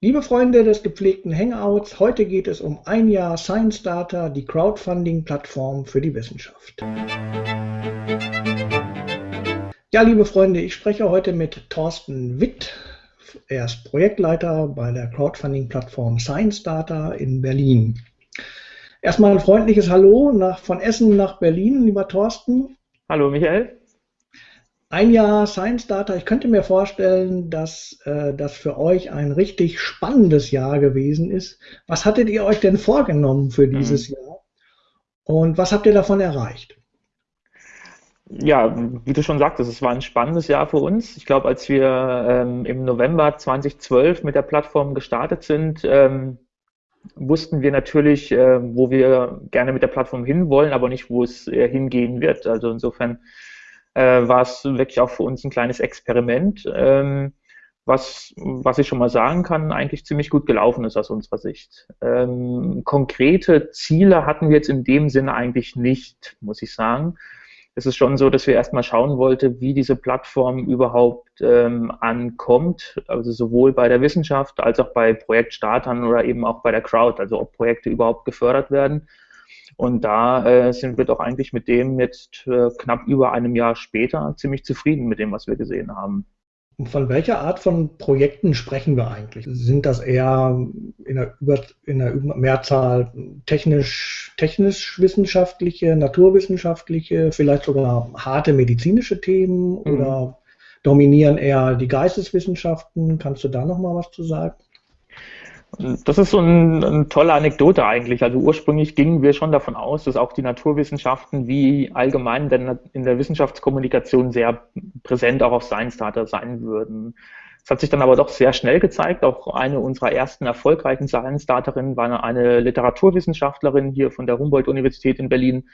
Liebe Freunde des gepflegten Hangouts, heute geht es um ein Jahr Science Data, die Crowdfunding-Plattform für die Wissenschaft. Ja, liebe Freunde, ich spreche heute mit Thorsten Witt. Er ist Projektleiter bei der Crowdfunding-Plattform Science Data in Berlin. Erstmal ein freundliches Hallo nach, von Essen nach Berlin, lieber Thorsten. Hallo Michael ein Jahr Science Data. Ich könnte mir vorstellen, dass äh, das für euch ein richtig spannendes Jahr gewesen ist. Was hattet ihr euch denn vorgenommen für dieses mhm. Jahr? Und was habt ihr davon erreicht? Ja, wie du schon sagtest, es war ein spannendes Jahr für uns. Ich glaube, als wir ähm, im November 2012 mit der Plattform gestartet sind, ähm, wussten wir natürlich, äh, wo wir gerne mit der Plattform hinwollen, aber nicht, wo es äh, hingehen wird. Also insofern äh, war es wirklich auch für uns ein kleines Experiment, ähm, was, was ich schon mal sagen kann, eigentlich ziemlich gut gelaufen ist aus unserer Sicht. Ähm, konkrete Ziele hatten wir jetzt in dem Sinne eigentlich nicht, muss ich sagen. Es ist schon so, dass wir erstmal schauen wollten, wie diese Plattform überhaupt ähm, ankommt, also sowohl bei der Wissenschaft als auch bei Projektstartern oder eben auch bei der Crowd, also ob Projekte überhaupt gefördert werden und da äh, sind wir doch eigentlich mit dem jetzt äh, knapp über einem Jahr später ziemlich zufrieden mit dem, was wir gesehen haben. Von welcher Art von Projekten sprechen wir eigentlich? Sind das eher in der, Über, in der Mehrzahl technisch, technisch-wissenschaftliche, naturwissenschaftliche, vielleicht sogar harte medizinische Themen mhm. oder dominieren eher die Geisteswissenschaften? Kannst du da nochmal was zu sagen? Das ist so ein, eine tolle Anekdote eigentlich. Also ursprünglich gingen wir schon davon aus, dass auch die Naturwissenschaften wie allgemein in der Wissenschaftskommunikation sehr präsent auch auf Science Data sein würden. Es hat sich dann aber doch sehr schnell gezeigt. Auch eine unserer ersten erfolgreichen Science Daterinnen war eine Literaturwissenschaftlerin hier von der Humboldt-Universität in Berlin,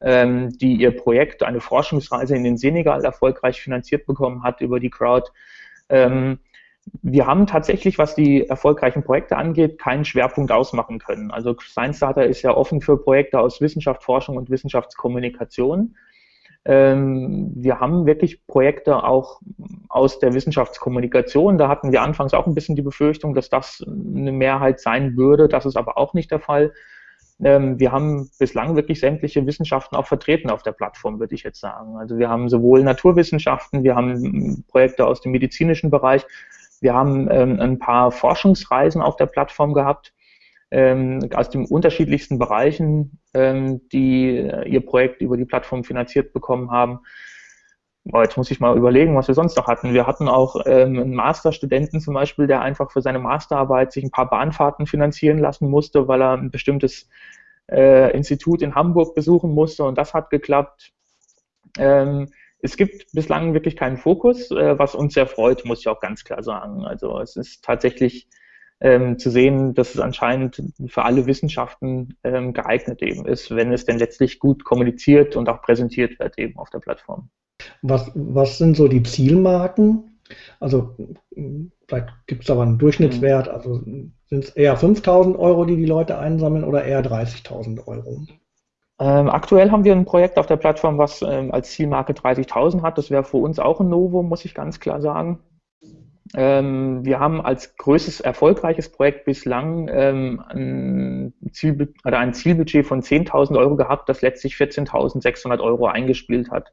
ähm, die ihr Projekt, eine Forschungsreise in den Senegal erfolgreich finanziert bekommen hat über die Crowd. Ähm, wir haben tatsächlich, was die erfolgreichen Projekte angeht, keinen Schwerpunkt ausmachen können. Also Science Data ist ja offen für Projekte aus Wissenschaft, Forschung und Wissenschaftskommunikation. Ähm, wir haben wirklich Projekte auch aus der Wissenschaftskommunikation. Da hatten wir anfangs auch ein bisschen die Befürchtung, dass das eine Mehrheit sein würde. Das ist aber auch nicht der Fall. Ähm, wir haben bislang wirklich sämtliche Wissenschaften auch vertreten auf der Plattform, würde ich jetzt sagen. Also wir haben sowohl Naturwissenschaften, wir haben Projekte aus dem medizinischen Bereich, wir haben ähm, ein paar Forschungsreisen auf der Plattform gehabt ähm, aus den unterschiedlichsten Bereichen, ähm, die äh, ihr Projekt über die Plattform finanziert bekommen haben. Boah, jetzt muss ich mal überlegen, was wir sonst noch hatten. Wir hatten auch ähm, einen Masterstudenten zum Beispiel, der einfach für seine Masterarbeit sich ein paar Bahnfahrten finanzieren lassen musste, weil er ein bestimmtes äh, Institut in Hamburg besuchen musste und das hat geklappt. Ähm, es gibt bislang wirklich keinen Fokus, äh, was uns sehr freut, muss ich auch ganz klar sagen. Also es ist tatsächlich ähm, zu sehen, dass es anscheinend für alle Wissenschaften ähm, geeignet eben ist, wenn es denn letztlich gut kommuniziert und auch präsentiert wird eben auf der Plattform. Was, was sind so die Zielmarken? Also vielleicht gibt es aber einen Durchschnittswert, also sind es eher 5000 Euro, die die Leute einsammeln oder eher 30.000 Euro? Ähm, aktuell haben wir ein Projekt auf der Plattform, was ähm, als Zielmarke 30.000 hat. Das wäre für uns auch ein Novum, muss ich ganz klar sagen. Ähm, wir haben als größtes erfolgreiches Projekt bislang ähm, ein, Zielbud oder ein Zielbudget von 10.000 Euro gehabt, das letztlich 14.600 Euro eingespielt hat.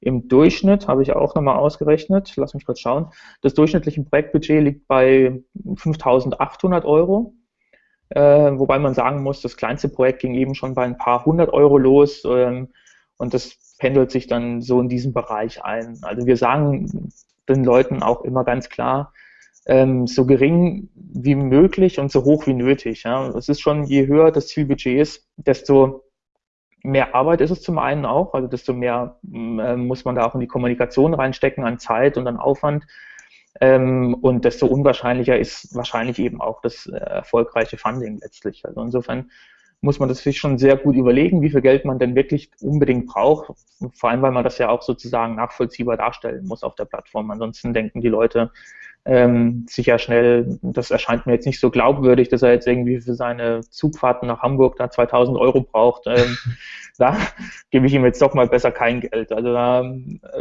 Im Durchschnitt habe ich auch nochmal ausgerechnet, lass mich kurz schauen, das durchschnittliche Projektbudget liegt bei 5.800 Euro. Äh, wobei man sagen muss, das kleinste Projekt ging eben schon bei ein paar hundert Euro los ähm, und das pendelt sich dann so in diesem Bereich ein. Also wir sagen den Leuten auch immer ganz klar, ähm, so gering wie möglich und so hoch wie nötig. Ja. Es ist schon, je höher das Zielbudget ist, desto mehr Arbeit ist es zum einen auch, also desto mehr äh, muss man da auch in die Kommunikation reinstecken an Zeit und an Aufwand. Ähm, und desto unwahrscheinlicher ist wahrscheinlich eben auch das äh, erfolgreiche Funding letztlich. Also insofern muss man das sich schon sehr gut überlegen, wie viel Geld man denn wirklich unbedingt braucht. Vor allem, weil man das ja auch sozusagen nachvollziehbar darstellen muss auf der Plattform. Ansonsten denken die Leute, ähm, sicher schnell, das erscheint mir jetzt nicht so glaubwürdig, dass er jetzt irgendwie für seine Zugfahrten nach Hamburg da 2000 Euro braucht. Ähm, da gebe ich ihm jetzt doch mal besser kein Geld. Also da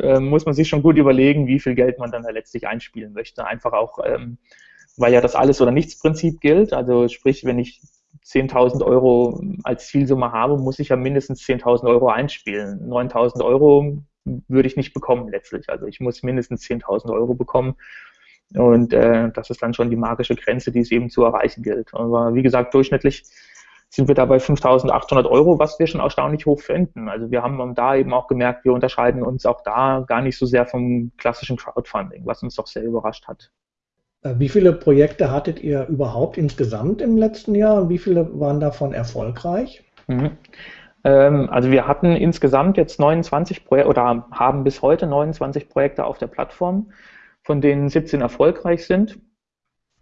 äh, muss man sich schon gut überlegen, wie viel Geld man dann da letztlich einspielen möchte. Einfach auch, ähm, weil ja das alles oder nichts Prinzip gilt. Also sprich, wenn ich 10.000 Euro als Zielsumme habe, muss ich ja mindestens 10.000 Euro einspielen. 9.000 Euro würde ich nicht bekommen letztlich. Also ich muss mindestens 10.000 Euro bekommen. Und äh, das ist dann schon die magische Grenze, die es eben zu erreichen gilt. Aber wie gesagt, durchschnittlich sind wir da bei 5.800 Euro, was wir schon erstaunlich hoch finden. Also wir haben da eben auch gemerkt, wir unterscheiden uns auch da gar nicht so sehr vom klassischen Crowdfunding, was uns doch sehr überrascht hat. Äh, wie viele Projekte hattet ihr überhaupt insgesamt im letzten Jahr und wie viele waren davon erfolgreich? Mhm. Ähm, also wir hatten insgesamt jetzt 29 Projekte oder haben bis heute 29 Projekte auf der Plattform, von denen 17 erfolgreich sind.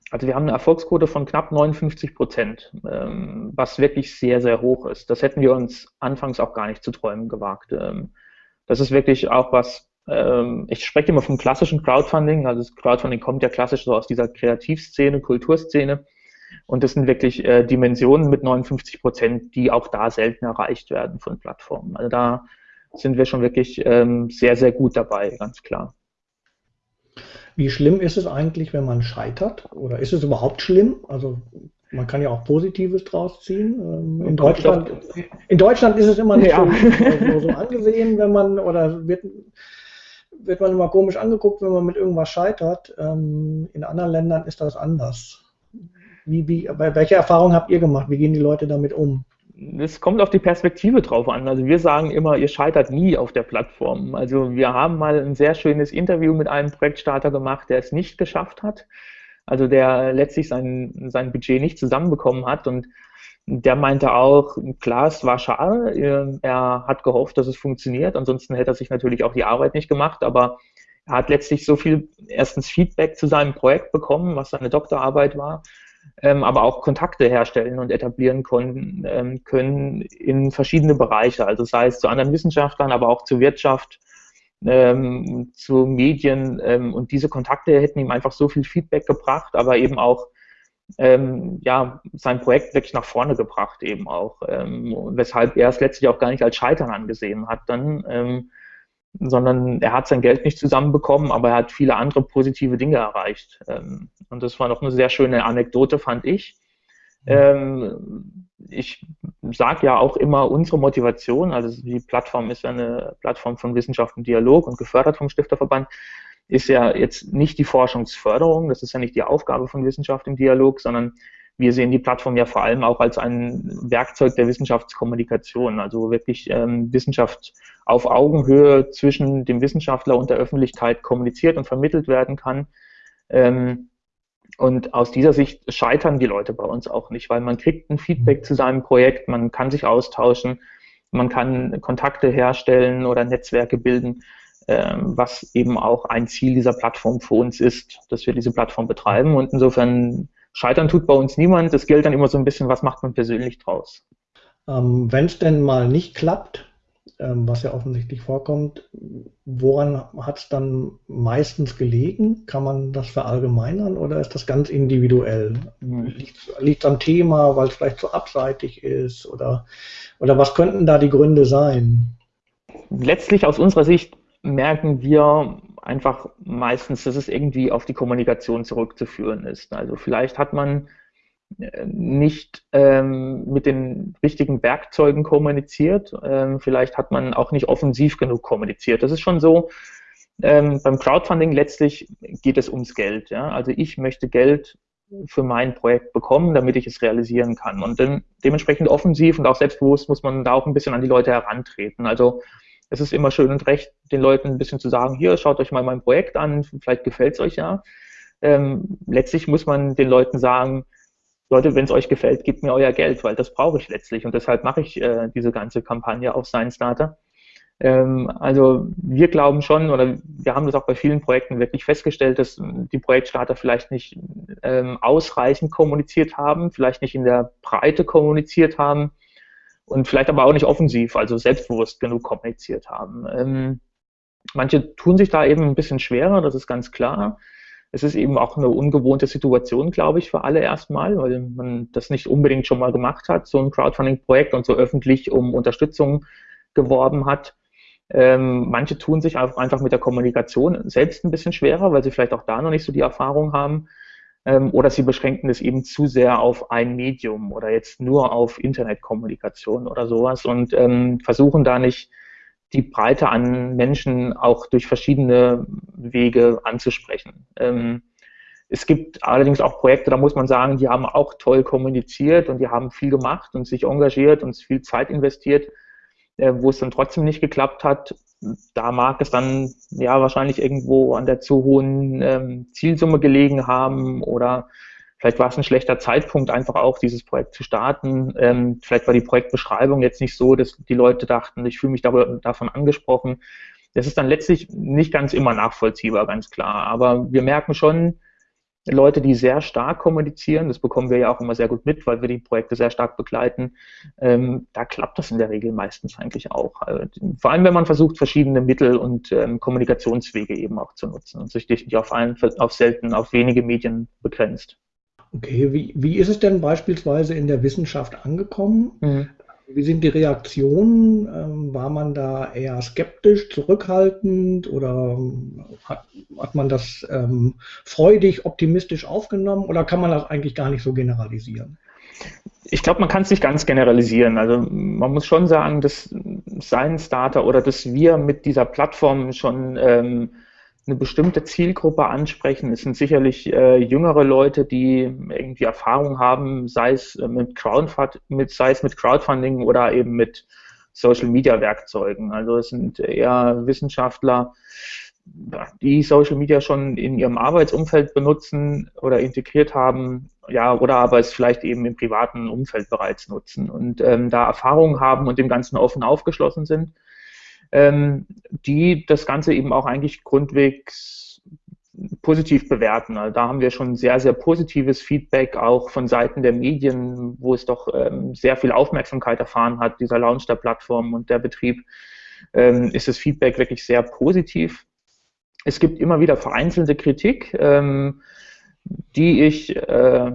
Also wir haben eine Erfolgsquote von knapp 59 Prozent, ähm, was wirklich sehr, sehr hoch ist. Das hätten wir uns anfangs auch gar nicht zu träumen gewagt. Ähm, das ist wirklich auch was, ähm, ich spreche immer vom klassischen Crowdfunding. Also das Crowdfunding kommt ja klassisch so aus dieser Kreativszene, Kulturszene. Und das sind wirklich äh, Dimensionen mit 59 Prozent, die auch da selten erreicht werden von Plattformen. Also da sind wir schon wirklich ähm, sehr, sehr gut dabei, ganz klar. Wie schlimm ist es eigentlich, wenn man scheitert? Oder ist es überhaupt schlimm? Also man kann ja auch Positives draus ziehen. Ähm, in, Deutschland, in Deutschland ist es immer nicht ja. so, so, angesehen, wenn man oder wird wird man immer komisch angeguckt, wenn man mit irgendwas scheitert. Ähm, in anderen Ländern ist das anders. Wie, wie, welche Erfahrung habt ihr gemacht? Wie gehen die Leute damit um? Es kommt auf die Perspektive drauf an. Also wir sagen immer, ihr scheitert nie auf der Plattform. Also wir haben mal ein sehr schönes Interview mit einem Projektstarter gemacht, der es nicht geschafft hat. Also der letztlich sein, sein Budget nicht zusammenbekommen hat und der meinte auch, klar, es war schade, er hat gehofft, dass es funktioniert, ansonsten hätte er sich natürlich auch die Arbeit nicht gemacht, aber er hat letztlich so viel erstens Feedback zu seinem Projekt bekommen, was seine Doktorarbeit war, ähm, aber auch Kontakte herstellen und etablieren konnten, ähm, können in verschiedene Bereiche, also sei es zu anderen Wissenschaftlern, aber auch zur Wirtschaft, ähm, zu Medien ähm, und diese Kontakte hätten ihm einfach so viel Feedback gebracht, aber eben auch ähm, ja, sein Projekt wirklich nach vorne gebracht eben auch, ähm, weshalb er es letztlich auch gar nicht als Scheitern angesehen hat. Dann, sondern er hat sein Geld nicht zusammenbekommen, aber er hat viele andere positive Dinge erreicht. Ähm, und das war noch eine sehr schöne Anekdote, fand ich. Mhm. Ähm, ich sage ja auch immer unsere Motivation, also die Plattform ist ja eine Plattform von Wissenschaft und Dialog und gefördert vom Stifterverband ist ja jetzt nicht die Forschungsförderung, das ist ja nicht die Aufgabe von Wissenschaft im Dialog, sondern wir sehen die Plattform ja vor allem auch als ein Werkzeug der Wissenschaftskommunikation, also wirklich ähm, Wissenschaft auf Augenhöhe zwischen dem Wissenschaftler und der Öffentlichkeit kommuniziert und vermittelt werden kann. Ähm, und aus dieser Sicht scheitern die Leute bei uns auch nicht, weil man kriegt ein Feedback zu seinem Projekt, man kann sich austauschen, man kann Kontakte herstellen oder Netzwerke bilden. Ähm, was eben auch ein Ziel dieser Plattform für uns ist, dass wir diese Plattform betreiben. Und insofern scheitern tut bei uns niemand. Das gilt dann immer so ein bisschen, was macht man persönlich draus. Ähm, Wenn es denn mal nicht klappt, ähm, was ja offensichtlich vorkommt, woran hat es dann meistens gelegen? Kann man das verallgemeinern oder ist das ganz individuell? Mhm. Liegt es am Thema, weil es vielleicht zu abseitig ist oder, oder was könnten da die Gründe sein? Letztlich aus unserer Sicht merken wir einfach meistens, dass es irgendwie auf die Kommunikation zurückzuführen ist. Also vielleicht hat man äh, nicht ähm, mit den richtigen Werkzeugen kommuniziert, ähm, vielleicht hat man auch nicht offensiv genug kommuniziert. Das ist schon so, ähm, beim Crowdfunding letztlich geht es ums Geld. Ja? Also ich möchte Geld für mein Projekt bekommen, damit ich es realisieren kann. Und dann dementsprechend offensiv und auch selbstbewusst muss man da auch ein bisschen an die Leute herantreten. Also es ist immer schön und recht, den Leuten ein bisschen zu sagen, hier, schaut euch mal mein Projekt an, vielleicht gefällt es euch ja. Ähm, letztlich muss man den Leuten sagen, Leute, wenn es euch gefällt, gebt mir euer Geld, weil das brauche ich letztlich und deshalb mache ich äh, diese ganze Kampagne auf Science Starter. Ähm, also wir glauben schon oder wir haben das auch bei vielen Projekten wirklich festgestellt, dass die Projektstarter vielleicht nicht ähm, ausreichend kommuniziert haben, vielleicht nicht in der Breite kommuniziert haben und vielleicht aber auch nicht offensiv, also selbstbewusst genug kommuniziert haben. Ähm, manche tun sich da eben ein bisschen schwerer, das ist ganz klar. Es ist eben auch eine ungewohnte Situation, glaube ich, für alle erstmal, weil man das nicht unbedingt schon mal gemacht hat, so ein Crowdfunding-Projekt und so öffentlich um Unterstützung geworben hat. Ähm, manche tun sich einfach mit der Kommunikation selbst ein bisschen schwerer, weil sie vielleicht auch da noch nicht so die Erfahrung haben. Ähm, oder sie beschränken es eben zu sehr auf ein Medium oder jetzt nur auf Internetkommunikation oder sowas und ähm, versuchen da nicht die Breite an Menschen auch durch verschiedene Wege anzusprechen. Ähm, es gibt allerdings auch Projekte, da muss man sagen, die haben auch toll kommuniziert und die haben viel gemacht und sich engagiert und viel Zeit investiert, äh, wo es dann trotzdem nicht geklappt hat. Da mag es dann ja wahrscheinlich irgendwo an der zu hohen ähm, Zielsumme gelegen haben oder vielleicht war es ein schlechter Zeitpunkt, einfach auch dieses Projekt zu starten. Ähm, vielleicht war die Projektbeschreibung jetzt nicht so, dass die Leute dachten, ich fühle mich darüber, davon angesprochen. Das ist dann letztlich nicht ganz immer nachvollziehbar, ganz klar. Aber wir merken schon, Leute, die sehr stark kommunizieren, das bekommen wir ja auch immer sehr gut mit, weil wir die Projekte sehr stark begleiten, ähm, da klappt das in der Regel meistens eigentlich auch. Also, vor allem, wenn man versucht, verschiedene Mittel und ähm, Kommunikationswege eben auch zu nutzen und sich nicht auf, einen, auf selten, auf wenige Medien begrenzt. Okay, wie, wie ist es denn beispielsweise in der Wissenschaft angekommen? Mhm. Wie sind die Reaktionen? Ähm, war man da eher skeptisch, zurückhaltend oder ähm, hat, hat man das ähm, freudig, optimistisch aufgenommen oder kann man das eigentlich gar nicht so generalisieren? Ich glaube, man kann es nicht ganz generalisieren. Also man muss schon sagen, dass Science Data oder dass wir mit dieser Plattform schon ähm, eine bestimmte Zielgruppe ansprechen. Es sind sicherlich äh, jüngere Leute, die irgendwie Erfahrung haben, sei es äh, mit, Crowdfund mit, sei es mit Crowdfunding oder eben mit Social Media Werkzeugen. Also es sind eher Wissenschaftler, die Social Media schon in ihrem Arbeitsumfeld benutzen oder integriert haben, ja, oder aber es vielleicht eben im privaten Umfeld bereits nutzen und ähm, da Erfahrungen haben und dem Ganzen offen aufgeschlossen sind ähm, die das Ganze eben auch eigentlich grundwegs positiv bewerten. Also da haben wir schon sehr, sehr positives Feedback auch von Seiten der Medien, wo es doch ähm, sehr viel Aufmerksamkeit erfahren hat, dieser Launch der Plattform und der Betrieb, ähm, ist das Feedback wirklich sehr positiv. Es gibt immer wieder vereinzelte Kritik. Ähm, die ich äh,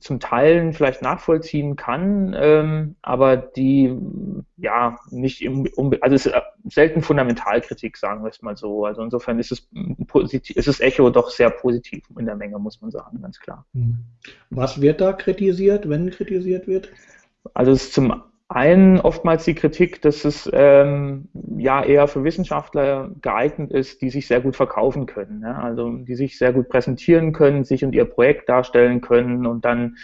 zum Teil vielleicht nachvollziehen kann, ähm, aber die ja nicht im, um, also es ist selten Fundamentalkritik, sagen wir es mal so. Also insofern ist es positiv, ist es Echo doch sehr positiv in der Menge, muss man sagen, ganz klar. Hm. Was wird da kritisiert, wenn kritisiert wird? Also es ist zum einen oftmals die Kritik, dass es ähm, ja eher für Wissenschaftler geeignet ist, die sich sehr gut verkaufen können, ja? also die sich sehr gut präsentieren können, sich und ihr Projekt darstellen können und dann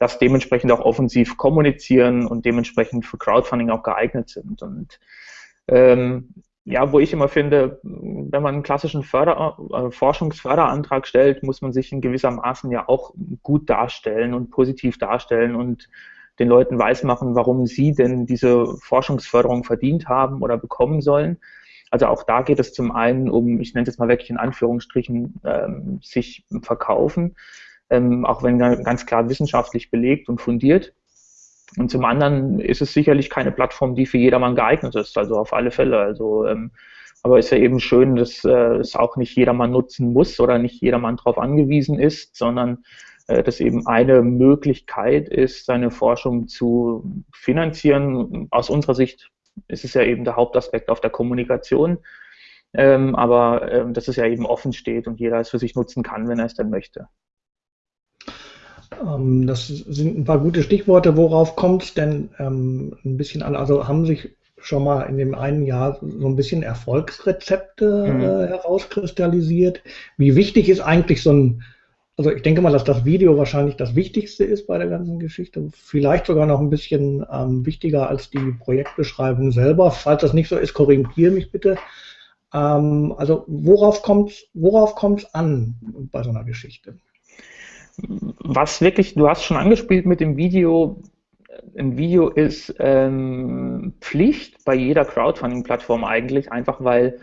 das dementsprechend auch offensiv kommunizieren und dementsprechend für Crowdfunding auch geeignet sind. Und ähm, ja, wo ich immer finde, wenn man einen klassischen Förder äh, Forschungsförderantrag stellt, muss man sich in gewissermaßen ja auch gut darstellen und positiv darstellen und den Leuten weismachen, warum sie denn diese Forschungsförderung verdient haben oder bekommen sollen. Also auch da geht es zum einen um, ich nenne es mal wirklich in Anführungsstrichen, ähm, sich verkaufen, ähm, auch wenn ganz klar wissenschaftlich belegt und fundiert. Und zum anderen ist es sicherlich keine Plattform, die für jedermann geeignet ist, also auf alle Fälle. Also ähm, aber ist ja eben schön, dass äh, es auch nicht jedermann nutzen muss oder nicht jedermann darauf angewiesen ist, sondern das eben eine Möglichkeit ist, seine Forschung zu finanzieren. Aus unserer Sicht ist es ja eben der Hauptaspekt auf der Kommunikation, ähm, aber ähm, dass es ja eben offen steht und jeder es für sich nutzen kann, wenn er es denn möchte. Ähm, das sind ein paar gute Stichworte. Worauf kommt es denn ähm, ein bisschen an? Also haben sich schon mal in dem einen Jahr so ein bisschen Erfolgsrezepte mhm. äh, herauskristallisiert. Wie wichtig ist eigentlich so ein also ich denke mal, dass das Video wahrscheinlich das Wichtigste ist bei der ganzen Geschichte. Vielleicht sogar noch ein bisschen ähm, wichtiger als die Projektbeschreibung selber. Falls das nicht so ist, korrigiere mich bitte. Ähm, also worauf kommt worauf kommt's an bei so einer Geschichte? Was wirklich, du hast schon angespielt mit dem Video, ein Video ist ähm, Pflicht bei jeder Crowdfunding-Plattform eigentlich, einfach weil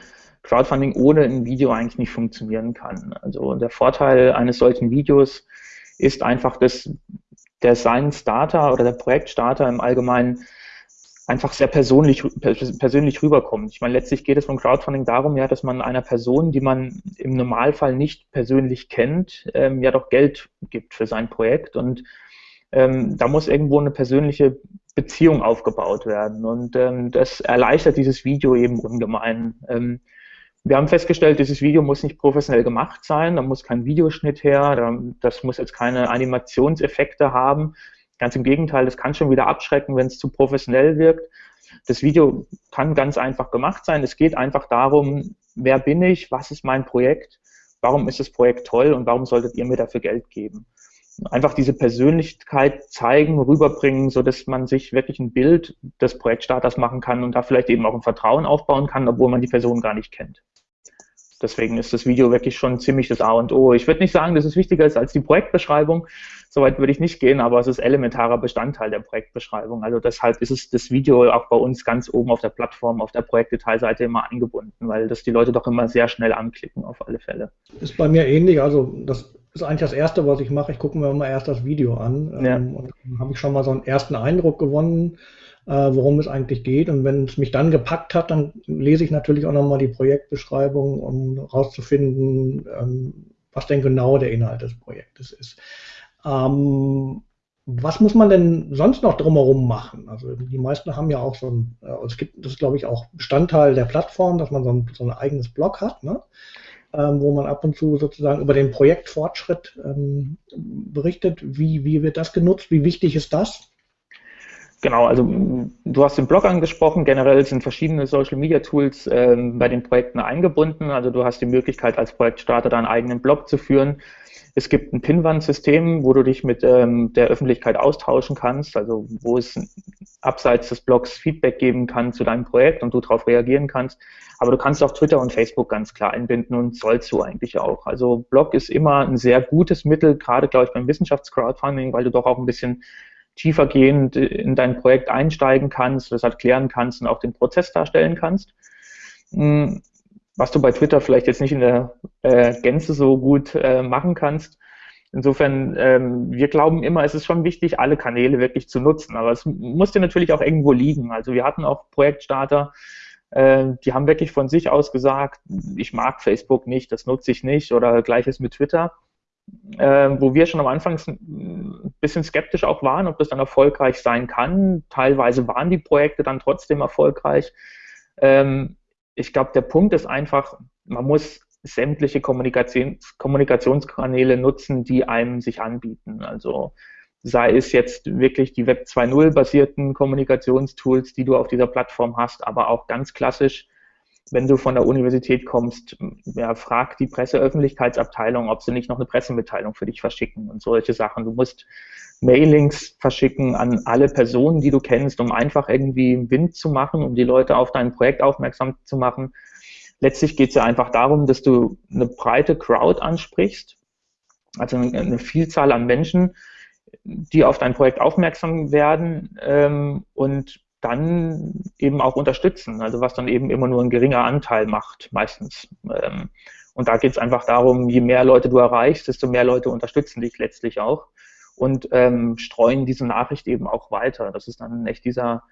Crowdfunding ohne ein Video eigentlich nicht funktionieren kann. Also der Vorteil eines solchen Videos ist einfach, dass der Science Starter oder der Projektstarter im Allgemeinen einfach sehr persönlich, persönlich rüberkommt. Ich meine, letztlich geht es beim Crowdfunding darum, ja, dass man einer Person, die man im Normalfall nicht persönlich kennt, ähm, ja doch Geld gibt für sein Projekt und ähm, da muss irgendwo eine persönliche Beziehung aufgebaut werden und ähm, das erleichtert dieses Video eben ungemein. Wir haben festgestellt, dieses Video muss nicht professionell gemacht sein, da muss kein Videoschnitt her, das muss jetzt keine Animationseffekte haben. Ganz im Gegenteil, das kann schon wieder abschrecken, wenn es zu professionell wirkt. Das Video kann ganz einfach gemacht sein. Es geht einfach darum, wer bin ich, was ist mein Projekt, warum ist das Projekt toll und warum solltet ihr mir dafür Geld geben. Einfach diese Persönlichkeit zeigen, rüberbringen, so dass man sich wirklich ein Bild des Projektstarters machen kann und da vielleicht eben auch ein Vertrauen aufbauen kann, obwohl man die Person gar nicht kennt. Deswegen ist das Video wirklich schon ziemlich das A und O. Ich würde nicht sagen, dass es wichtiger ist als die Projektbeschreibung. Soweit würde ich nicht gehen, aber es ist elementarer Bestandteil der Projektbeschreibung. Also deshalb ist es das Video auch bei uns ganz oben auf der Plattform, auf der Projektdetailseite immer eingebunden, weil das die Leute doch immer sehr schnell anklicken auf alle Fälle. Ist bei mir ähnlich. Also das ist eigentlich das Erste, was ich mache. Ich gucke mir immer erst das Video an. Ja. Ähm, und dann habe ich schon mal so einen ersten Eindruck gewonnen äh, worum es eigentlich geht. Und wenn es mich dann gepackt hat, dann lese ich natürlich auch nochmal die Projektbeschreibung, um herauszufinden, ähm, was denn genau der Inhalt des Projektes ist. Ähm, was muss man denn sonst noch drumherum machen? Also die meisten haben ja auch so ein, äh, es gibt, das ist glaube ich auch Bestandteil der Plattform, dass man so ein, so ein eigenes Blog hat, ne? Ähm, wo man ab und zu sozusagen über den Projektfortschritt ähm, berichtet. Wie, wie wird das genutzt? Wie wichtig ist das? Genau, also du hast den Blog angesprochen. Generell sind verschiedene Social Media Tools ähm, bei den Projekten eingebunden. Also du hast die Möglichkeit, als Projektstarter deinen eigenen Blog zu führen. Es gibt ein Pinwand-System, wo du dich mit ähm, der Öffentlichkeit austauschen kannst, also wo es abseits des Blogs Feedback geben kann zu deinem Projekt und du darauf reagieren kannst. Aber du kannst auch Twitter und Facebook ganz klar einbinden und sollst du eigentlich auch. Also Blog ist immer ein sehr gutes Mittel, gerade glaube ich beim Wissenschaftscrowdfunding, weil du doch auch ein bisschen tiefergehend in dein Projekt einsteigen kannst, das erklären kannst und auch den Prozess darstellen kannst. Was du bei Twitter vielleicht jetzt nicht in der äh, Gänze so gut äh, machen kannst. Insofern, ähm, wir glauben immer, es ist schon wichtig, alle Kanäle wirklich zu nutzen. Aber es muss dir natürlich auch irgendwo liegen. Also wir hatten auch Projektstarter, äh, die haben wirklich von sich aus gesagt, ich mag Facebook nicht, das nutze ich nicht oder gleiches mit Twitter äh, wo wir schon am Anfang ein bisschen skeptisch auch waren, ob das dann erfolgreich sein kann. Teilweise waren die Projekte dann trotzdem erfolgreich. Ähm, ich glaube, der Punkt ist einfach, man muss sämtliche Kommunikations Kommunikationskanäle nutzen, die einem sich anbieten. Also sei es jetzt wirklich die Web 2.0 basierten Kommunikationstools, die du auf dieser Plattform hast, aber auch ganz klassisch wenn du von der Universität kommst, ja, frag die Presseöffentlichkeitsabteilung, ob sie nicht noch eine Pressemitteilung für dich verschicken und solche Sachen. Du musst Mailings verschicken an alle Personen, die du kennst, um einfach irgendwie Wind zu machen, um die Leute auf dein Projekt aufmerksam zu machen. Letztlich geht es ja einfach darum, dass du eine breite Crowd ansprichst, also eine Vielzahl an Menschen, die auf dein Projekt aufmerksam werden ähm, und dann eben auch unterstützen, also was dann eben immer nur ein geringer Anteil macht, meistens. Ähm, und da geht es einfach darum, je mehr Leute du erreichst, desto mehr Leute unterstützen dich letztlich auch und ähm, streuen diese Nachricht eben auch weiter. Das ist dann echt dieser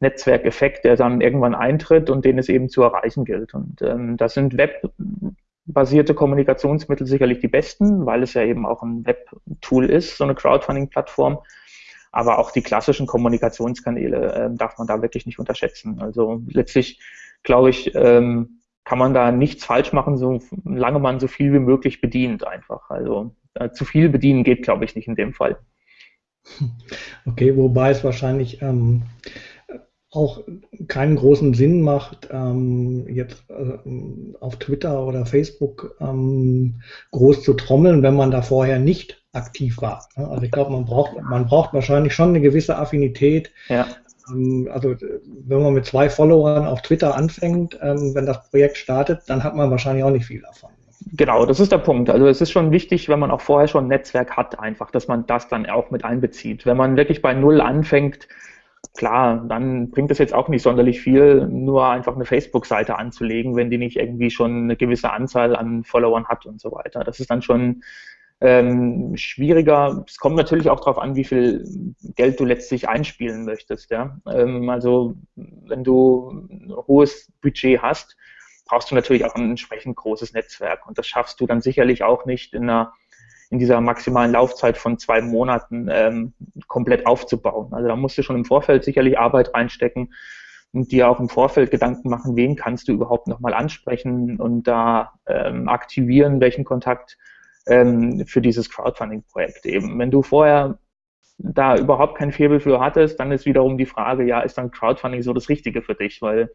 Netzwerkeffekt, der dann irgendwann eintritt und den es eben zu erreichen gilt. Und ähm, das sind webbasierte Kommunikationsmittel sicherlich die besten, weil es ja eben auch ein Web-Tool ist, so eine Crowdfunding-Plattform. Aber auch die klassischen Kommunikationskanäle äh, darf man da wirklich nicht unterschätzen. Also letztlich, glaube ich, ähm, kann man da nichts falsch machen, solange man so viel wie möglich bedient einfach. Also äh, zu viel bedienen geht, glaube ich, nicht in dem Fall. Okay, wobei es wahrscheinlich ähm, auch keinen großen Sinn macht, ähm, jetzt äh, auf Twitter oder Facebook ähm, groß zu trommeln, wenn man da vorher nicht aktiv war. Ne? Also ich glaube, man braucht, man braucht wahrscheinlich schon eine gewisse Affinität. Ja. Ähm, also wenn man mit zwei Followern auf Twitter anfängt, ähm, wenn das Projekt startet, dann hat man wahrscheinlich auch nicht viel davon. Genau, das ist der Punkt. Also es ist schon wichtig, wenn man auch vorher schon ein Netzwerk hat, einfach, dass man das dann auch mit einbezieht. Wenn man wirklich bei Null anfängt, klar, dann bringt es jetzt auch nicht sonderlich viel, nur einfach eine Facebook-Seite anzulegen, wenn die nicht irgendwie schon eine gewisse Anzahl an Followern hat und so weiter. Das ist dann schon ähm, schwieriger. Es kommt natürlich auch darauf an, wie viel Geld du letztlich einspielen möchtest. Ja? Ähm, also wenn du ein hohes Budget hast, brauchst du natürlich auch ein entsprechend großes Netzwerk. Und das schaffst du dann sicherlich auch nicht in einer in dieser maximalen Laufzeit von zwei Monaten ähm, komplett aufzubauen. Also da musst du schon im Vorfeld sicherlich Arbeit reinstecken. und dir auch im Vorfeld Gedanken machen, wen kannst du überhaupt nochmal ansprechen und da ähm, aktivieren, welchen Kontakt ähm, für dieses Crowdfunding-Projekt eben. Wenn du vorher da überhaupt kein Faible für hattest, dann ist wiederum die Frage, ja, ist dann Crowdfunding so das Richtige für dich? Weil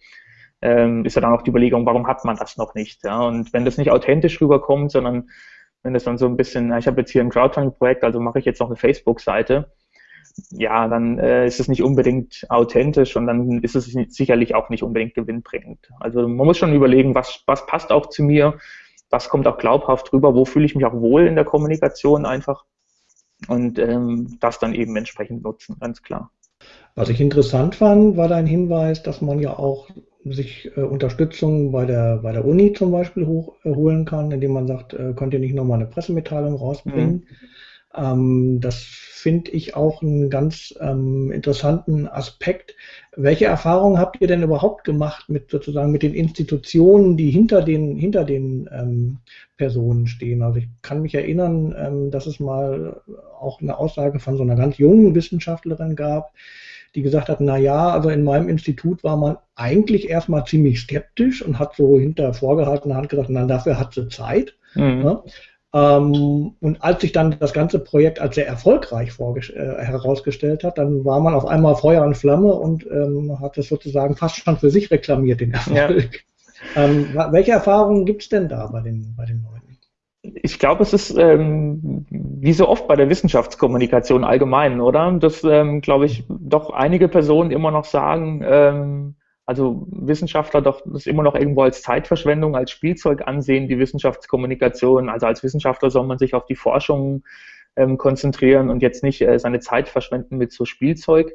ähm, ist ja dann auch die Überlegung, warum hat man das noch nicht? Ja? Und wenn das nicht authentisch rüberkommt, sondern wenn das dann so ein bisschen, ich habe jetzt hier ein Crowdfunding-Projekt, also mache ich jetzt noch eine Facebook-Seite, ja, dann äh, ist es nicht unbedingt authentisch und dann ist es sicherlich auch nicht unbedingt gewinnbringend. Also man muss schon überlegen, was, was passt auch zu mir, was kommt auch glaubhaft rüber, wo fühle ich mich auch wohl in der Kommunikation einfach und ähm, das dann eben entsprechend nutzen, ganz klar. Was ich interessant fand, war dein Hinweis, dass man ja auch sich äh, Unterstützung bei der, bei der Uni zum Beispiel hoch, äh, kann, indem man sagt, äh, könnt ihr nicht nochmal eine Pressemitteilung rausbringen. Mhm. Ähm, das finde ich auch einen ganz ähm, interessanten Aspekt. Welche Erfahrungen habt ihr denn überhaupt gemacht mit sozusagen mit den Institutionen, die hinter den hinter den ähm, Personen stehen? Also ich kann mich erinnern, ähm, dass es mal auch eine Aussage von so einer ganz jungen Wissenschaftlerin gab, die gesagt hat, na ja, also in meinem Institut war man eigentlich erstmal ziemlich skeptisch und hat so hinter vorgehaltener Hand gesagt, na dafür hat sie Zeit. Mhm. Ja. Ähm, und als sich dann das ganze Projekt als sehr erfolgreich äh, herausgestellt hat, dann war man auf einmal Feuer und Flamme und ähm, hat es sozusagen fast schon für sich reklamiert, den Erfolg. Ja. Ähm, welche Erfahrungen gibt es denn da bei den, bei den Leuten? Ich glaube, es ist ähm, wie so oft bei der Wissenschaftskommunikation allgemein, oder? Dass, ähm, glaube ich, doch einige Personen immer noch sagen, ähm, also Wissenschaftler doch das immer noch irgendwo als Zeitverschwendung, als Spielzeug ansehen, die Wissenschaftskommunikation. Also als Wissenschaftler soll man sich auf die Forschung ähm, konzentrieren und jetzt nicht äh, seine Zeit verschwenden mit so Spielzeug.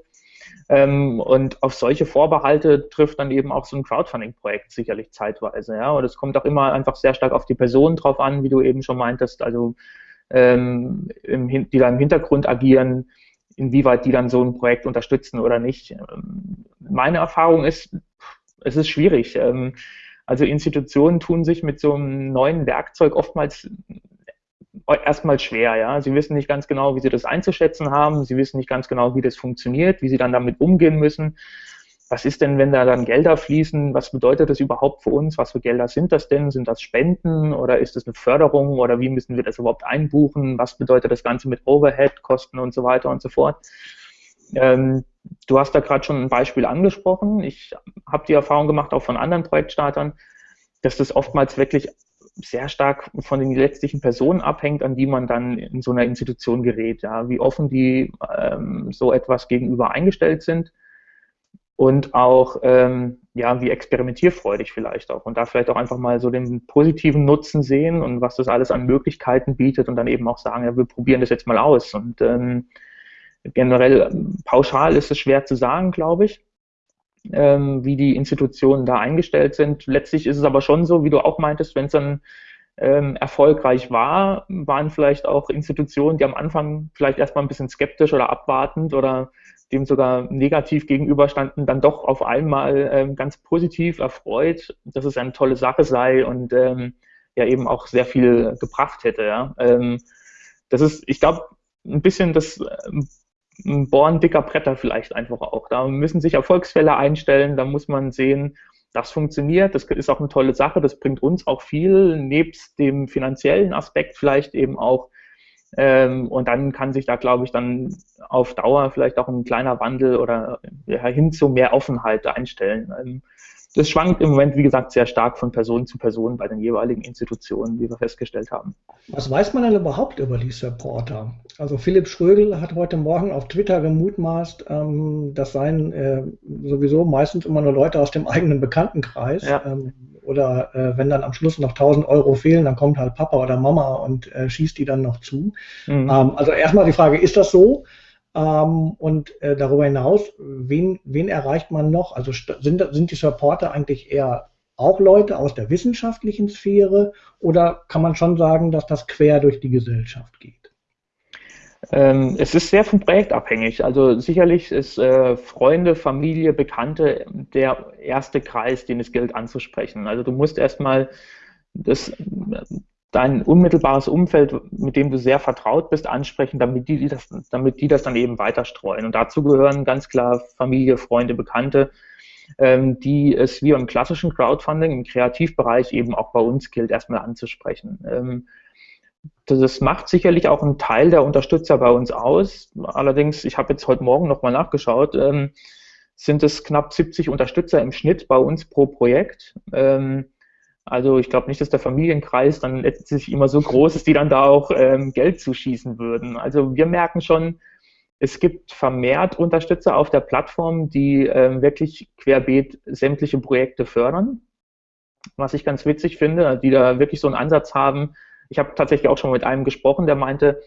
Ähm, und auf solche Vorbehalte trifft dann eben auch so ein Crowdfunding-Projekt sicherlich zeitweise. Ja? Und es kommt auch immer einfach sehr stark auf die Person drauf an, wie du eben schon meintest, also ähm, im, die da im Hintergrund agieren, inwieweit die dann so ein Projekt unterstützen oder nicht. Ähm, meine Erfahrung ist, es ist schwierig. Ähm, also Institutionen tun sich mit so einem neuen Werkzeug oftmals erstmal schwer, ja. Sie wissen nicht ganz genau, wie sie das einzuschätzen haben. Sie wissen nicht ganz genau, wie das funktioniert, wie sie dann damit umgehen müssen was ist denn, wenn da dann Gelder fließen? Was bedeutet das überhaupt für uns? Was für Gelder sind das denn? Sind das Spenden oder ist das eine Förderung oder wie müssen wir das überhaupt einbuchen? Was bedeutet das Ganze mit Overhead-Kosten und so weiter und so fort? Ähm, du hast da gerade schon ein Beispiel angesprochen. Ich habe die Erfahrung gemacht, auch von anderen Projektstartern, dass das oftmals wirklich sehr stark von den letztlichen Personen abhängt, an die man dann in so einer Institution gerät. Ja, wie offen die ähm, so etwas gegenüber eingestellt sind und auch ähm, ja, wie experimentierfreudig vielleicht auch und da vielleicht auch einfach mal so den positiven Nutzen sehen und was das alles an Möglichkeiten bietet und dann eben auch sagen, ja, wir probieren das jetzt mal aus und ähm, generell pauschal ist es schwer zu sagen, glaube ich, ähm, wie die Institutionen da eingestellt sind. Letztlich ist es aber schon so, wie du auch meintest, wenn es dann ähm, erfolgreich war, waren vielleicht auch Institutionen, die am Anfang vielleicht erstmal ein bisschen skeptisch oder abwartend oder dem sogar negativ gegenüberstanden, dann doch auf einmal ähm, ganz positiv erfreut, dass es eine tolle Sache sei und ähm, ja eben auch sehr viel gebracht hätte. Ja. Ähm, das ist, ich glaube, ein bisschen das ähm, Bohren dicker Bretter vielleicht einfach auch. Da müssen sich Erfolgsfälle einstellen, da muss man sehen, das funktioniert, das ist auch eine tolle Sache, das bringt uns auch viel, nebst dem finanziellen Aspekt vielleicht eben auch ähm, und dann kann sich da, glaube ich, dann auf Dauer vielleicht auch ein kleiner Wandel oder ja, hin zu mehr Offenheit einstellen. Ähm, das schwankt im Moment, wie gesagt, sehr stark von Person zu Person bei den jeweiligen Institutionen, wie wir festgestellt haben. Was weiß man denn überhaupt über die Supporter? Also Philipp Schrögel hat heute Morgen auf Twitter gemutmaßt, ähm, das seien äh, sowieso meistens immer nur Leute aus dem eigenen Bekanntenkreis. Ja. Ähm, oder äh, wenn dann am Schluss noch 1000 Euro fehlen, dann kommt halt Papa oder Mama und äh, schießt die dann noch zu. Mhm. Ähm, also erstmal die Frage, ist das so? Ähm, und äh, darüber hinaus, wen, wen erreicht man noch? Also sind, sind die Supporter eigentlich eher auch Leute aus der wissenschaftlichen Sphäre oder kann man schon sagen, dass das quer durch die Gesellschaft geht? Ähm, es ist sehr vom Projekt abhängig. Also sicherlich ist äh, Freunde, Familie, Bekannte der erste Kreis, den es gilt anzusprechen. Also du musst erstmal das, dein unmittelbares Umfeld, mit dem du sehr vertraut bist, ansprechen, damit die das, damit die das dann eben weiter streuen. Und dazu gehören ganz klar Familie, Freunde, Bekannte. ähm, die es wie im klassischen Crowdfunding im Kreativbereich eben auch bei uns gilt, erstmal anzusprechen. Ähm, das macht sicherlich auch einen Teil der Unterstützer bei uns aus. Allerdings, ich habe jetzt heute Morgen nochmal nachgeschaut, ähm, sind es knapp 70 Unterstützer im Schnitt bei uns pro Projekt. Ähm, also ich glaube nicht, dass der Familienkreis dann letztlich immer so groß ist, die dann da auch ähm, Geld zuschießen würden. Also wir merken schon, es gibt vermehrt Unterstützer auf der Plattform, die ähm, wirklich querbeet sämtliche Projekte fördern. Was ich ganz witzig finde, die da wirklich so einen Ansatz haben. Ich habe tatsächlich auch schon mit einem gesprochen, der meinte,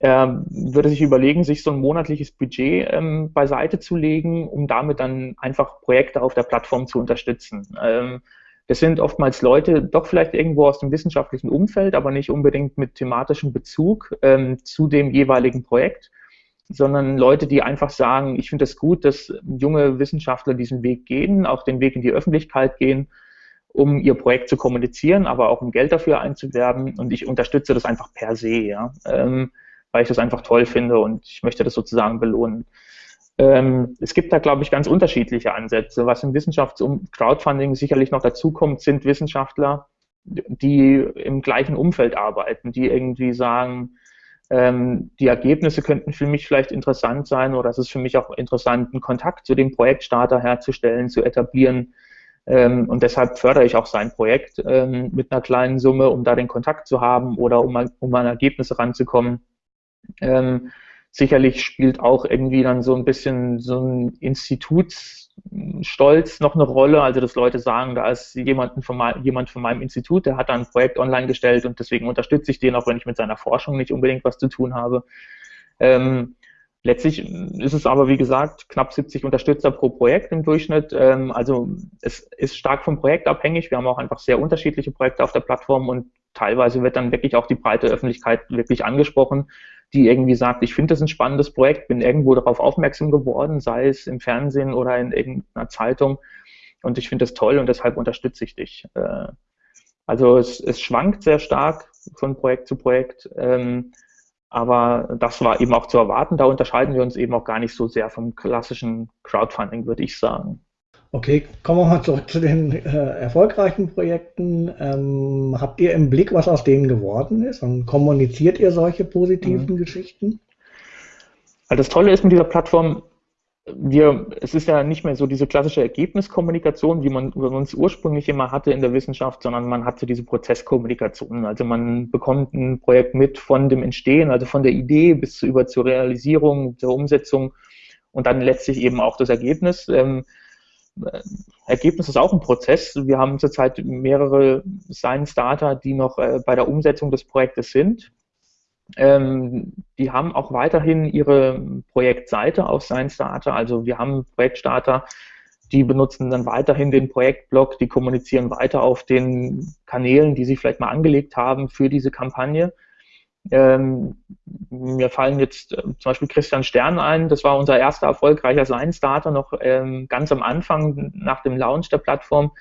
er würde sich überlegen, sich so ein monatliches Budget ähm, beiseite zu legen, um damit dann einfach Projekte auf der Plattform zu unterstützen. Ähm, das sind oftmals Leute, doch vielleicht irgendwo aus dem wissenschaftlichen Umfeld, aber nicht unbedingt mit thematischem Bezug ähm, zu dem jeweiligen Projekt, sondern Leute, die einfach sagen, ich finde es das gut, dass junge Wissenschaftler diesen Weg gehen, auch den Weg in die Öffentlichkeit gehen, um ihr Projekt zu kommunizieren, aber auch um Geld dafür einzuwerben. Und ich unterstütze das einfach per se, ja, ähm, weil ich das einfach toll finde und ich möchte das sozusagen belohnen. Ähm, es gibt da, glaube ich, ganz unterschiedliche Ansätze. Was im Wissenschafts- und Crowdfunding sicherlich noch dazukommt, sind Wissenschaftler, die im gleichen Umfeld arbeiten, die irgendwie sagen, ähm, die Ergebnisse könnten für mich vielleicht interessant sein oder es ist für mich auch interessant, einen Kontakt zu dem Projektstarter herzustellen, zu etablieren. Ähm, und deshalb fördere ich auch sein Projekt ähm, mit einer kleinen Summe, um da den Kontakt zu haben oder um, um an Ergebnisse ranzukommen. Ähm, Sicherlich spielt auch irgendwie dann so ein bisschen so ein Institutsstolz noch eine Rolle, also dass Leute sagen, da ist jemand von, jemand von meinem Institut, der hat da ein Projekt online gestellt und deswegen unterstütze ich den, auch wenn ich mit seiner Forschung nicht unbedingt was zu tun habe. Ähm, Letztlich ist es aber, wie gesagt, knapp 70 Unterstützer pro Projekt im Durchschnitt. Ähm, also es ist stark vom Projekt abhängig. Wir haben auch einfach sehr unterschiedliche Projekte auf der Plattform und teilweise wird dann wirklich auch die breite Öffentlichkeit wirklich angesprochen die irgendwie sagt, ich finde das ein spannendes Projekt, bin irgendwo darauf aufmerksam geworden, sei es im Fernsehen oder in irgendeiner Zeitung und ich finde das toll und deshalb unterstütze ich dich. Äh, also es, es schwankt sehr stark von Projekt zu Projekt, ähm, aber das war eben auch zu erwarten. Da unterscheiden wir uns eben auch gar nicht so sehr vom klassischen Crowdfunding, würde ich sagen. Okay, kommen wir mal zurück zu den äh, erfolgreichen Projekten. Ähm, habt ihr im Blick, was aus denen geworden ist? Und kommuniziert ihr solche positiven mhm. Geschichten? Also das Tolle ist mit dieser Plattform, wir, es ist ja nicht mehr so diese klassische Ergebniskommunikation, wie man, es ursprünglich immer hatte in der Wissenschaft, sondern man hatte diese Prozesskommunikation. Also man bekommt ein Projekt mit von dem Entstehen, also von der Idee bis über zur Realisierung, zur Umsetzung und dann letztlich eben auch das Ergebnis. Ähm, Ergebnis ist auch ein Prozess. Wir haben zurzeit mehrere Science Starter, die noch äh, bei der Umsetzung des Projektes sind. Ähm, die haben auch weiterhin ihre Projektseite auf Science Starter. Also wir haben Projektstarter, die benutzen dann weiterhin den Projektblog, die kommunizieren weiter auf den Kanälen, die sie vielleicht mal angelegt haben für diese Kampagne. Ähm, mir fallen jetzt äh, zum Beispiel Christian Stern ein, das war unser erster erfolgreicher Science-Starter noch ähm, ganz am Anfang nach dem Launch der Plattform,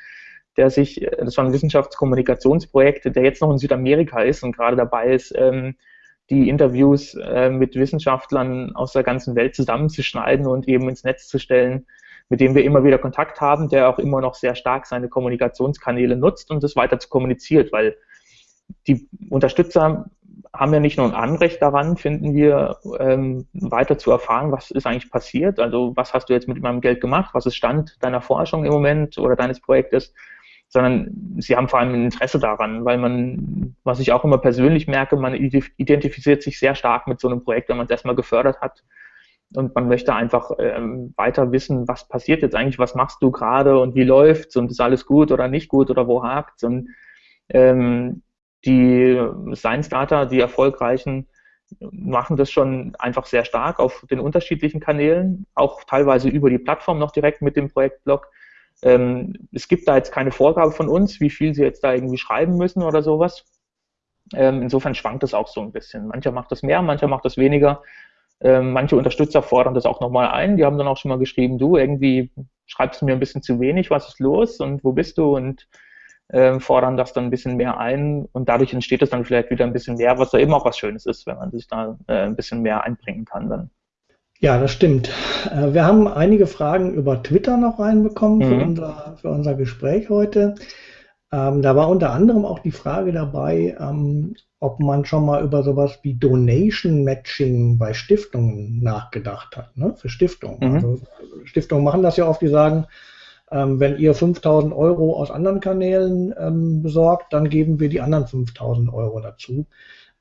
der sich, äh, das war ein Wissenschaftskommunikationsprojekt, der jetzt noch in Südamerika ist und gerade dabei ist, ähm, die Interviews äh, mit Wissenschaftlern aus der ganzen Welt zusammenzuschneiden und eben ins Netz zu stellen, mit dem wir immer wieder Kontakt haben, der auch immer noch sehr stark seine Kommunikationskanäle nutzt und das weiter zu kommuniziert, weil die Unterstützer haben ja nicht nur ein Anrecht daran, finden wir, ähm, weiter zu erfahren, was ist eigentlich passiert. Also was hast du jetzt mit meinem Geld gemacht? Was ist Stand deiner Forschung im Moment oder deines Projektes? Sondern sie haben vor allem ein Interesse daran, weil man, was ich auch immer persönlich merke, man identifiziert sich sehr stark mit so einem Projekt, wenn man es erstmal gefördert hat. Und man möchte einfach ähm, weiter wissen, was passiert jetzt eigentlich, was machst du gerade und wie läuft's und ist alles gut oder nicht gut oder wo hakt's und ähm, die Science Data, die erfolgreichen, machen das schon einfach sehr stark auf den unterschiedlichen Kanälen, auch teilweise über die Plattform noch direkt mit dem Projektblog. Ähm, es gibt da jetzt keine Vorgabe von uns, wie viel sie jetzt da irgendwie schreiben müssen oder sowas. Ähm, insofern schwankt es auch so ein bisschen. Mancher macht das mehr, mancher macht das weniger. Ähm, manche Unterstützer fordern das auch nochmal ein. Die haben dann auch schon mal geschrieben, du, irgendwie schreibst du mir ein bisschen zu wenig, was ist los und wo bist du und äh, fordern das dann ein bisschen mehr ein und dadurch entsteht es dann vielleicht wieder ein bisschen mehr, was da eben auch was Schönes ist, wenn man sich da äh, ein bisschen mehr einbringen kann dann. Ja, das stimmt. Äh, wir haben einige Fragen über Twitter noch reinbekommen für, Mhm. unser, für unser Gespräch heute. Ähm, da war unter anderem auch die Frage dabei, ähm, ob man schon mal über sowas wie Donation Matching bei Stiftungen nachgedacht hat, ne? Für Stiftungen. Mhm. Also Stiftungen machen das ja oft, die sagen, ähm, wenn ihr 5000 Euro aus anderen Kanälen ähm, besorgt, dann geben wir die anderen 5000 Euro dazu.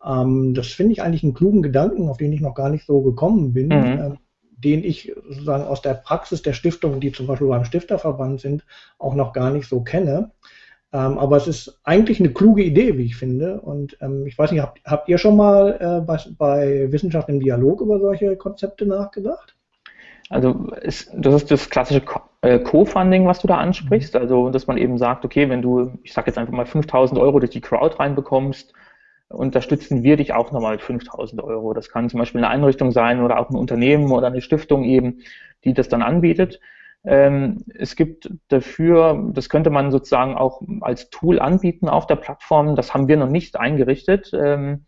Ähm, das finde ich eigentlich einen klugen Gedanken, auf den ich noch gar nicht so gekommen bin, Mhm. ähm, den ich sozusagen aus der Praxis der Stiftungen, die zum Beispiel beim Stifterverband sind, auch noch gar nicht so kenne. Ähm, aber es ist eigentlich eine kluge Idee, wie ich finde. Und ähm, ich weiß nicht, habt, habt ihr schon mal äh, bei, bei Wissenschaft im Dialog über solche Konzepte nachgedacht? Also ist, das ist das klassische äh, Co-Funding, was du da ansprichst. Also dass man eben sagt, okay, wenn du, ich sage jetzt einfach mal 5000 Euro durch die Crowd reinbekommst, unterstützen wir dich auch nochmal mit 5000 Euro. Das kann zum Beispiel eine Einrichtung sein oder auch ein Unternehmen oder eine Stiftung eben, die das dann anbietet. Ähm, es gibt dafür, das könnte man sozusagen auch als Tool anbieten auf der Plattform. Das haben wir noch nicht eingerichtet. Ähm,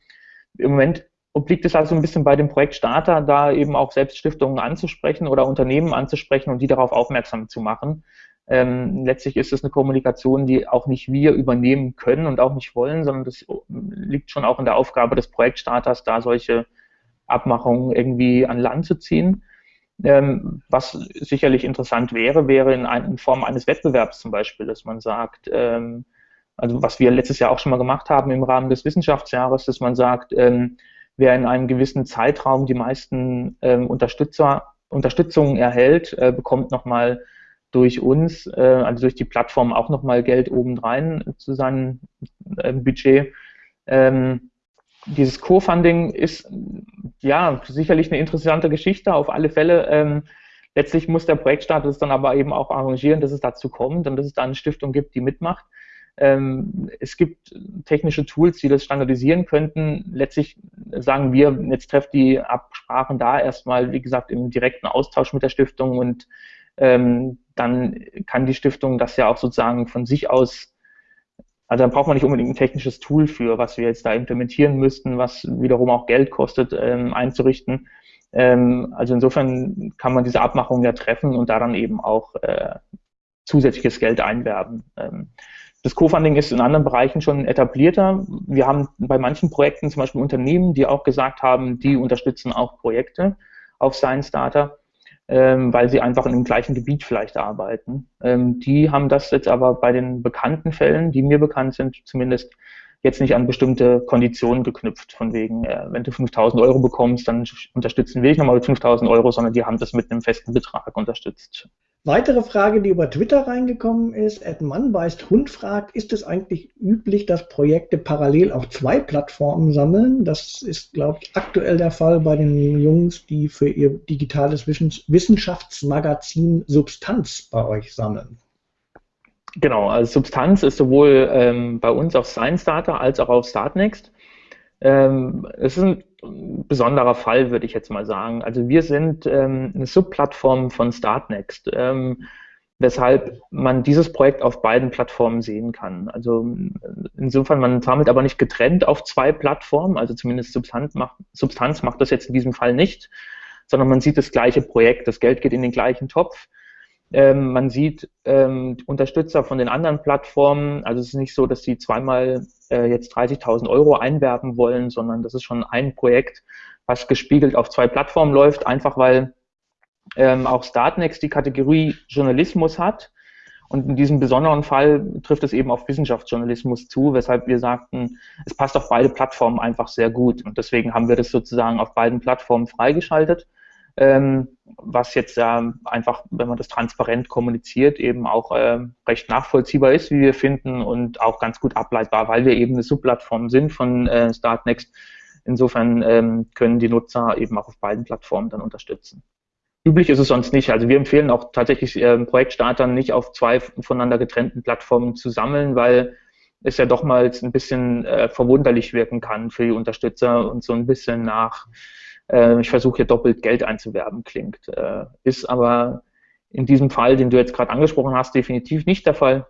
Im Moment obliegt es also ein bisschen bei dem Projektstarter, da eben auch selbst Stiftungen anzusprechen oder Unternehmen anzusprechen und die darauf aufmerksam zu machen. Ähm, letztlich ist es eine Kommunikation, die auch nicht wir übernehmen können und auch nicht wollen, sondern das liegt schon auch in der Aufgabe des Projektstarters, da solche Abmachungen irgendwie an Land zu ziehen. Ähm, was sicherlich interessant wäre, wäre in, ein, in, Form eines Wettbewerbs zum Beispiel, dass man sagt, ähm, also was wir letztes Jahr auch schon mal gemacht haben im Rahmen des Wissenschaftsjahres, dass man sagt, ähm, wer in einem gewissen Zeitraum die meisten ähm, Unterstützer, Unterstützung erhält, äh, bekommt nochmal durch uns, äh, also durch die Plattform auch nochmal Geld obendrein zu seinem äh, Budget. Ähm, dieses Co-Funding ist ja sicherlich eine interessante Geschichte, auf alle Fälle. Ähm, letztlich muss der Projektstart es dann aber eben auch arrangieren, dass es dazu kommt und dass es da eine Stiftung gibt, die mitmacht. Ähm, es gibt technische Tools, die das standardisieren könnten. Letztlich sagen wir, jetzt trefft die Absprachen da erstmal, wie gesagt, im direkten Austausch mit der Stiftung und ähm, dann kann die Stiftung das ja auch sozusagen von sich aus, also dann braucht man nicht unbedingt ein technisches Tool für, was wir jetzt da implementieren müssten, was wiederum auch Geld kostet, ähm, einzurichten. Ähm, also insofern kann man diese Abmachung ja treffen und da dann eben auch äh, zusätzliches Geld einwerben. Ähm, das Co-Funding ist in anderen Bereichen schon etablierter. Wir haben bei manchen Projekten zum Beispiel Unternehmen, die auch gesagt haben, die unterstützen auch Projekte auf Science Data ähm, weil sie einfach in dem gleichen Gebiet vielleicht arbeiten. Ähm, die haben das jetzt aber bei den bekannten Fällen, die mir bekannt sind, zumindest jetzt nicht an bestimmte Konditionen geknüpft, von wegen, äh, wenn du 5000 Euro bekommst, dann unterstützen wir dich nochmal mit 5000 Euro, sondern die haben das mit einem festen Betrag unterstützt. Weitere Frage, die über Twitter reingekommen ist, Ed Mann beißt Hund fragt, ist es eigentlich üblich, dass Projekte parallel auf zwei Plattformen sammeln? Das ist, glaube ich, aktuell der Fall bei den Jungs, die für ihr digitales Wissenschaftsmagazin Substanz bei euch sammeln. Genau, also Substanz ist sowohl ähm, bei uns auf Science Data als auch auf Startnext. Ähm, es ist ein besonderer Fall, würde ich jetzt mal sagen. Also wir sind ähm, eine Subplattform von Startnext, ähm, weshalb man dieses Projekt auf beiden Plattformen sehen kann. Also insofern, man sammelt aber nicht getrennt auf zwei Plattformen, also zumindest Substanz macht, Substanz macht das jetzt in diesem Fall nicht, sondern man sieht das gleiche Projekt, das Geld geht in den gleichen Topf. Ähm, man sieht ähm, Unterstützer von den anderen Plattformen. Also es ist nicht so, dass sie zweimal äh, jetzt 30.000 Euro einwerben wollen, sondern das ist schon ein Projekt, was gespiegelt auf zwei Plattformen läuft, einfach weil ähm, auch Startnext die Kategorie Journalismus hat. Und in diesem besonderen Fall trifft es eben auf Wissenschaftsjournalismus zu, weshalb wir sagten, es passt auf beide Plattformen einfach sehr gut. Und deswegen haben wir das sozusagen auf beiden Plattformen freigeschaltet ähm, was jetzt äh, einfach, wenn man das transparent kommuniziert, eben auch äh, recht nachvollziehbar ist, wie wir finden, und auch ganz gut ableitbar, weil wir eben eine Subplattform sind von äh, Startnext. Insofern ähm, können die Nutzer eben auch auf beiden Plattformen dann unterstützen. Üblich ist es sonst nicht. Also wir empfehlen auch tatsächlich äh, Projektstartern nicht auf zwei voneinander getrennten Plattformen zu sammeln, weil es ja doch mal ein bisschen äh, verwunderlich wirken kann für die Unterstützer und so ein bisschen nach äh, ich versuche hier doppelt Geld einzuwerben, klingt. Äh, ist aber in diesem Fall, den du jetzt gerade angesprochen hast, definitiv nicht der Fall,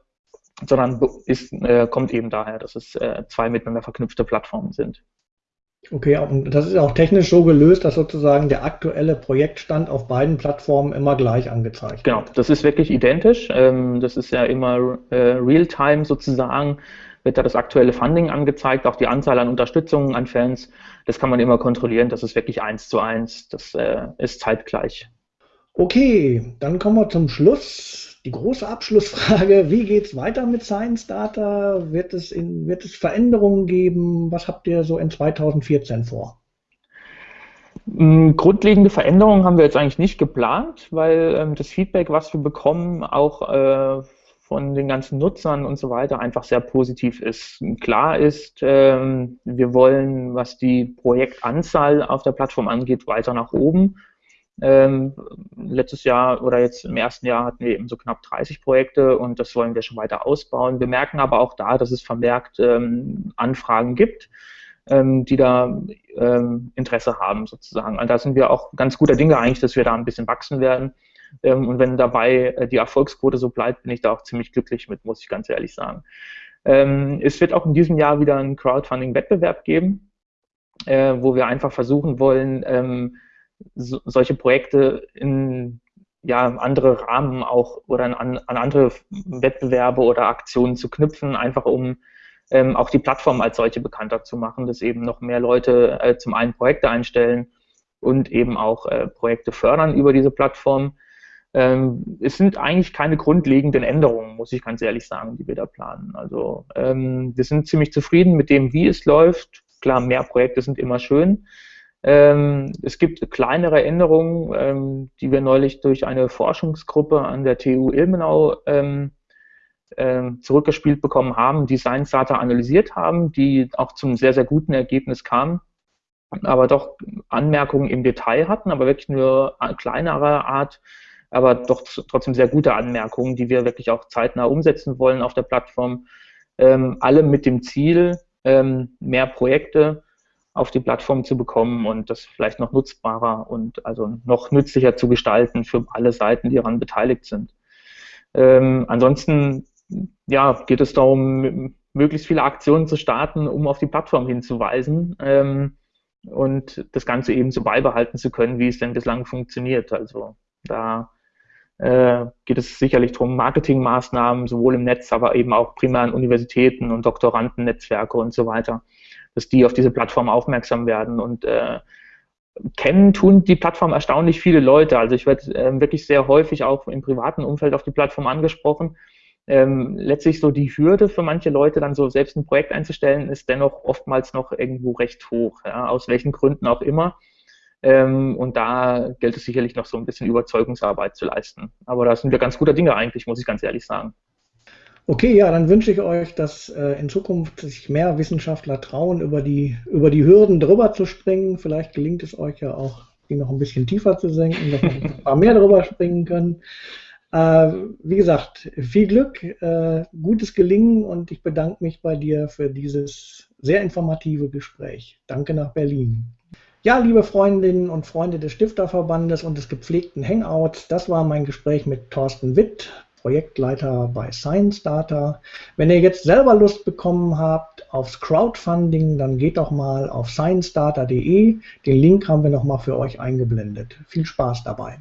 sondern ist, äh, kommt eben daher, dass es äh, zwei miteinander verknüpfte Plattformen sind. Okay, und das ist auch technisch so gelöst, dass sozusagen der aktuelle Projektstand auf beiden Plattformen immer gleich angezeigt genau, wird. Genau, das ist wirklich identisch. Ähm, das ist ja immer äh, real-time sozusagen, wird da das aktuelle Funding angezeigt, auch die Anzahl an Unterstützungen an Fans. Das kann man immer kontrollieren, das ist wirklich eins zu eins, das äh, ist zeitgleich. Okay, dann kommen wir zum Schluss die große Abschlussfrage, wie geht es weiter mit Science Data? Wird es, in, wird es Veränderungen geben? Was habt ihr so in 2014 vor? Mm, grundlegende Veränderungen haben wir jetzt eigentlich nicht geplant, weil ähm, das Feedback, was wir bekommen, auch äh, von den ganzen Nutzern und so weiter einfach sehr positiv ist. Klar ist, ähm, wir wollen, was die Projektanzahl auf der Plattform angeht, weiter nach oben. Ähm, letztes Jahr oder jetzt im ersten Jahr hatten wir eben so knapp 30 Projekte und das wollen wir schon weiter ausbauen. Wir merken aber auch da, dass es vermehrt ähm, Anfragen gibt, ähm, die da ähm, Interesse haben sozusagen. Und da sind wir auch ganz guter Dinge eigentlich, dass wir da ein bisschen wachsen werden. Ähm, und wenn dabei äh, die Erfolgsquote so bleibt, bin ich da auch ziemlich glücklich mit, muss ich ganz ehrlich sagen. Ähm, es wird auch in diesem Jahr wieder einen Crowdfunding-Wettbewerb geben, äh, wo wir einfach versuchen wollen, so, solche Projekte in ja, andere Rahmen auch oder an, an andere Wettbewerbe oder Aktionen zu knüpfen, einfach um ähm, auch die Plattform als solche bekannter zu machen, dass eben noch mehr Leute äh, zum einen Projekte einstellen und eben auch äh, Projekte fördern über diese Plattform. Ähm, es sind eigentlich keine grundlegenden Änderungen, muss ich ganz ehrlich sagen, die wir da planen. Also ähm, wir sind ziemlich zufrieden mit dem, wie es läuft. Klar, mehr Projekte sind immer schön. Ähm, es gibt kleinere Änderungen, ähm, die wir neulich durch eine Forschungsgruppe an der TU Ilmenau ähm, äh, zurückgespielt bekommen haben, die Science Data analysiert haben, die auch zum sehr, sehr guten Ergebnis kamen, aber doch Anmerkungen im Detail hatten, aber wirklich nur kleinerer Art, aber doch trotzdem sehr gute Anmerkungen, die wir wirklich auch zeitnah umsetzen wollen auf der Plattform. Ähm, alle mit dem Ziel, ähm, mehr Projekte auf die Plattform zu bekommen und das vielleicht noch nutzbarer und also noch nützlicher zu gestalten für alle Seiten, die daran beteiligt sind. Ähm, ansonsten ja, geht es darum, möglichst viele Aktionen zu starten, um auf die Plattform hinzuweisen ähm, und das Ganze eben so beibehalten zu können, wie es denn bislang funktioniert. Also da äh, geht es sicherlich darum, Marketingmaßnahmen sowohl im Netz, aber eben auch primär an Universitäten und Doktorandennetzwerke und so weiter dass die auf diese Plattform aufmerksam werden und äh, kennen tun die Plattform erstaunlich viele Leute. Also ich werde äh, wirklich sehr häufig auch im privaten Umfeld auf die Plattform angesprochen. Ähm, letztlich so die Hürde für manche Leute, dann so selbst ein Projekt einzustellen, ist dennoch oftmals noch irgendwo recht hoch, ja, aus welchen Gründen auch immer. Ähm, und da gilt es sicherlich noch so ein bisschen Überzeugungsarbeit zu leisten. Aber da sind wir ganz guter Dinge eigentlich, muss ich ganz ehrlich sagen. Okay, ja, dann wünsche ich euch, dass äh, in Zukunft sich mehr Wissenschaftler trauen, über die, über die Hürden drüber zu springen. Vielleicht gelingt es euch ja auch, die noch ein bisschen tiefer zu senken, dass wir ein paar mehr drüber springen können. Äh, wie gesagt, viel Glück, äh, gutes Gelingen und ich bedanke mich bei dir für dieses sehr informative Gespräch. Danke nach Berlin. Ja, liebe Freundinnen und Freunde des Stifterverbandes und des gepflegten Hangouts, das war mein Gespräch mit Thorsten Witt, Projektleiter bei Science Data. Wenn ihr jetzt selber Lust bekommen habt aufs Crowdfunding, dann geht doch mal auf sciencedata.de. Den Link haben wir nochmal für euch eingeblendet. Viel Spaß dabei.